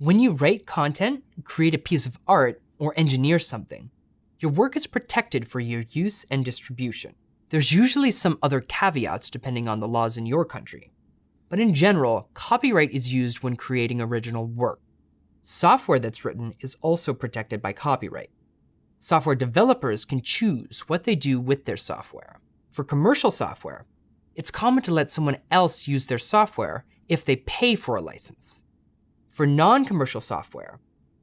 When you write content, create a piece of art, or engineer something, your work is protected for your use and distribution. There's usually some other caveats depending on the laws in your country. But in general, copyright is used when creating original work. Software that's written is also protected by copyright. Software developers can choose what they do with their software. For commercial software, it's common to let someone else use their software if they pay for a license. For non-commercial software,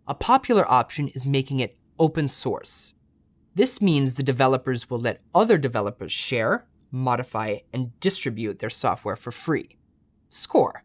a popular option is making it open source. This means the developers will let other developers share, modify, and distribute their software for free. Score.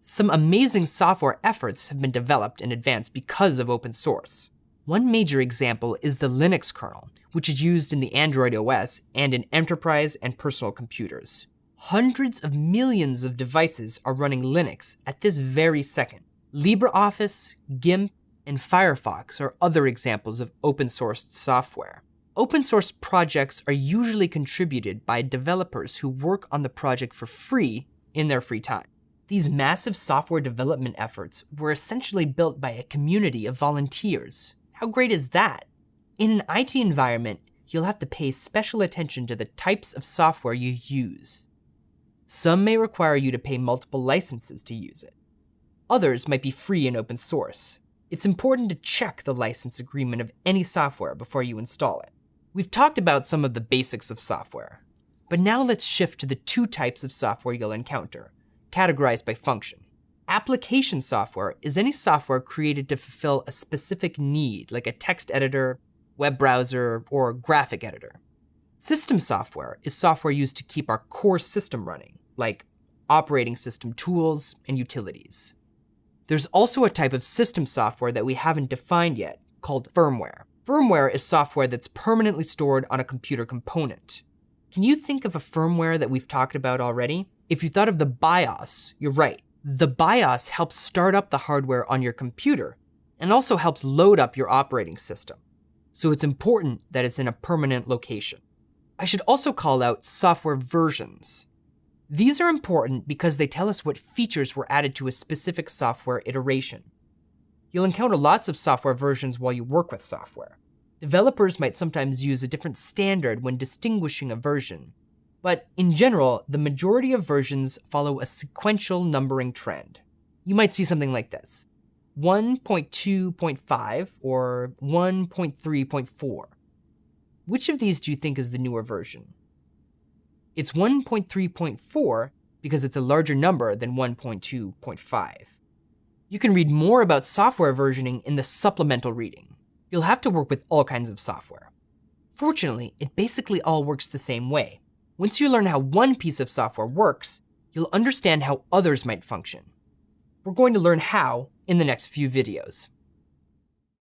Some amazing software efforts have been developed in advance because of open source. One major example is the Linux kernel, which is used in the Android OS and in enterprise and personal computers. Hundreds of millions of devices are running Linux at this very second. LibreOffice, GIMP, and Firefox are other examples of open source software. Open source projects are usually contributed by developers who work on the project for free in their free time. These massive software development efforts were essentially built by a community of volunteers. How great is that? In an IT environment, you'll have to pay special attention to the types of software you use. Some may require you to pay multiple licenses to use it. Others might be free and open source, it's important to check the license agreement of any software before you install it. We've talked about some of the basics of software, but now let's shift to the two types of software you'll encounter, categorized by function. Application software is any software created to fulfill a specific need, like a text editor, web browser, or graphic editor. System software is software used to keep our core system running, like operating system tools and utilities. There's also a type of system software that we haven't defined yet, called firmware. Firmware is software that's permanently stored on a computer component. Can you think of a firmware that we've talked about already? If you thought of the BIOS, you're right. The BIOS helps start up the hardware on your computer and also helps load up your operating system. So it's important that it's in a permanent location. I should also call out software versions. These are important because they tell us what features were added to a specific software iteration. You'll encounter lots of software versions while you work with software. Developers might sometimes use a different standard when distinguishing a version, but in general, the majority of versions follow a sequential numbering trend. You might see something like this, 1.2.5 or 1.3.4. Which of these do you think is the newer version? It's 1.3.4 because it's a larger number than 1.2.5. You can read more about software versioning in the supplemental reading. You'll have to work with all kinds of software. Fortunately, it basically all works the same way. Once you learn how one piece of software works, you'll understand how others might function. We're going to learn how in the next few videos.